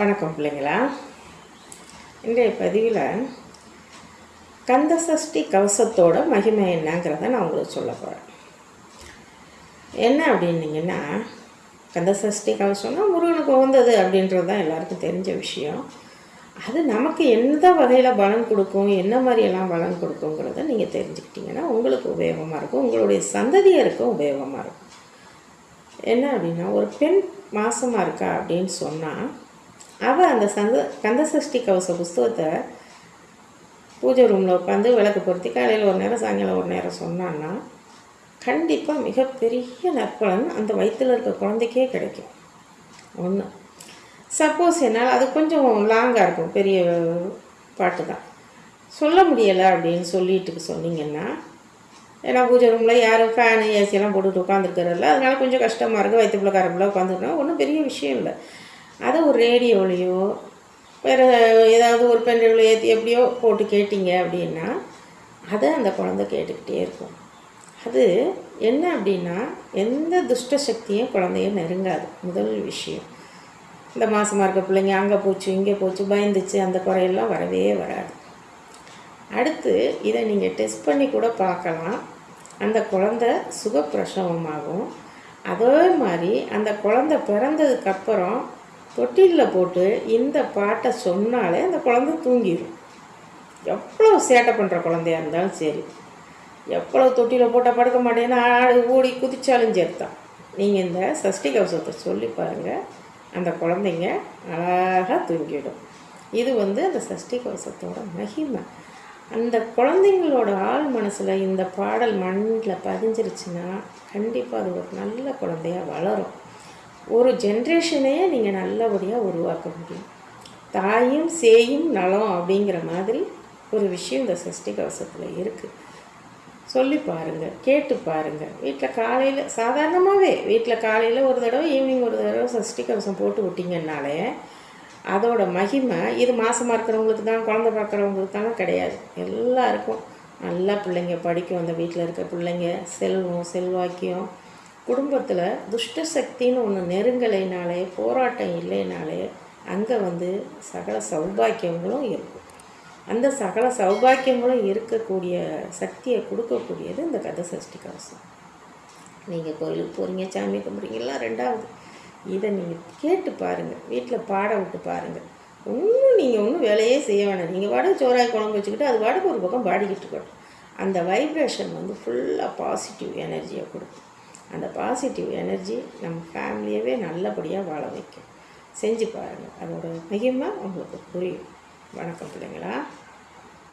வணக்கம் பிள்ளைங்களா. இன்றைய பதிவில் கந்தசஷ்டி கவசத்தோட மகிமை என்னங்கிறத நான் உங்களுக்கு சொல்ல போகிறேன் என்ன அப்படின்னீங்கன்னா கந்தசஷ்டி கவசம்னா முருகனுக்கு உகந்தது அப்படின்றது தான் எல்லாருக்கும் தெரிஞ்ச விஷயம். அது நமக்கு எந்த வகையில் பலன் கொடுக்கும் என்ன மாதிரியெல்லாம் பலன் கொடுக்குங்கிறத நீங்கள் தெரிஞ்சுக்கிட்டிங்கன்னா உங்களுக்கு உபயோகமாக இருக்கும் உங்களுடைய சந்ததியருக்கும் உபயோகமாக இருக்கும். என்ன அப்படின்னா ஒரு பெண் மாசமாக இருக்கா அப்படின்னு சொன்னால் அவள் அந்த சந்த கந்தசஷ்டி கவச புஸ்தகத்தை பூஜை ரூமில் உட்காந்து விளக்கு பொருத்தி காலையில் ஒரு நேரம் சாயங்காலம் ஒரு நேரம் சொன்னான்னா கண்டிப்பாக மிகப்பெரிய நற்பலன் அந்த வயிற்றில் இருக்க குழந்தைக்கே கிடைக்கும். ஒன்று சப்போஸ் என்னால் அது கொஞ்சம் லாங்காக இருக்கும் பெரிய பாட்டு தான். சொல்ல முடியலை அப்படின்னு சொல்லிட்டு சொன்னீங்கன்னா ஏன்னா பூஜை ரூமில் யாரும் ஃபேனு ஏசியெல்லாம் போட்டுட்டு உட்காந்துருக்கிறதில்ல அதனால் கொஞ்சம் கஷ்டமாக இருக்குது வயிற்றுக்குள்ள கரப்பில் உட்காந்துருக்கோம் ஒன்றும் பெரிய விஷயம் இல்லை. அதை ஒரு ரேடியோலையோ வேறு ஏதாவது ஒரு பெண்ணில் ஏற்றி எப்படியோ போட்டு கேட்டிங்க அப்படின்னா அதை அந்த குழந்தை கேட்டுக்கிட்டே இருக்கும். அது என்ன அப்படின்னா எந்த துஷ்ட சக்தியும் குழந்தைய நெருங்காது. முதல் விஷயம். இந்த மாதமாக இருக்க பிள்ளைங்க அங்கே போச்சு இங்கே போச்சு பயந்துச்சு அந்த குறையெல்லாம் வரவே வராது. அடுத்து இதை நீங்கள் டெஸ்ட் பண்ணி கூட பார்க்கலாம். அந்த குழந்த சுகப்பிரசவமாகும். அதே மாதிரி அந்த குழந்த பிறந்ததுக்கப்புறம் தொட்டிலில் போட்டு இந்த பாட்டை சொன்னாலே அந்த குழந்த தூங்கிடும் எவ்வளோ சேட்டை பண்ணுற குழந்தையா இருந்தாலும் சரி. எவ்வளோ தொட்டியில் போட்டால் படுக்க மாட்டேன்னா ஆடு ஓடி குதிச்சாலும் சேர்த்தான் நீங்கள் இந்த சஷ்டி கவசத்தை சொல்லி பாருங்கள் அந்த குழந்தைங்க அழகாக தூங்கிடும். இது வந்து அந்த சஷ்டி கவசத்தோட மகிமை. அந்த குழந்தைங்களோட ஆள் மனசில் இந்த பாடல் மண்ணில் பதிஞ்சிருச்சுன்னா கண்டிப்பாக அது ஒரு நல்ல குழந்தையா வளரும். ஒரு ஜென்ரேஷனையே நீங்கள் நல்லபடியாக உருவாக்க முடியும். தாயும் சேயும் நலம் அப்படிங்கிற மாதிரி ஒரு விஷயம் இந்த சஷ்டி கவசத்தில் இருக்குது சொல்லி பாருங்கள் கேட்டு பாருங்கள் வீட்டில் காலையில் சாதாரணமாகவே வீட்டில் காலையில் ஒரு தடவை ஈவினிங் ஒரு தடவை சஷ்டி கவசம் போட்டு விட்டிங்கன்னாலே அதோட மகிமை இது மாதமாக இருக்கிறவங்களுக்கு தான் குழந்தை பார்க்குறவங்களுக்கு தானே கிடையாது. எல்லாருக்கும் நல்லா பிள்ளைங்க படிக்கும் அந்த வீட்டில் இருக்க பிள்ளைங்க செல்வம் செல்வாக்கியம் குடும்பத்தில் துஷ்ட சக்தின்னு ஒன்று நெருங்கலைனாலே போராட்டம் இல்லைனாலே அங்கே வந்து சகல சௌபாக்கியங்களும் இருக்கும். அந்த சகல சௌபாக்கியங்களும் இருக்கக்கூடிய சக்தியை கொடுக்கக்கூடியது இந்த கதை சஷ்டி கவசம். நீங்கள் கோயிலுக்கு போகிறீங்க சாமி கும்பிட்றீங்களா ரெண்டாவது. இதை நீங்கள் கேட்டு பாருங்கள் வீட்டில் பாட விட்டு பாருங்கள் ஒன்றும் நீங்கள் ஒன்றும் வேலையே செய்ய வேணாம். நீங்கள் வாடகை சோறாய் குழம்பு வச்சுக்கிட்டு அது வாடகை ஒரு பக்கம் பாடிக்கிட்டு இருக்கட்டும். அந்த வைப்ரேஷன் வந்து ஃபுல்லாக பாசிட்டிவ் எனர்ஜியை கொடுக்கும். அந்த பாசிட்டிவ் எனர்ஜி நம்ம ஃபேமிலியவே நல்லபடியாக வாழ வைக்கும். செஞ்சு பாருங்கள் அதோட மகிமை உங்களுக்கு புரியும். வணக்கம் பிள்ளைங்களா.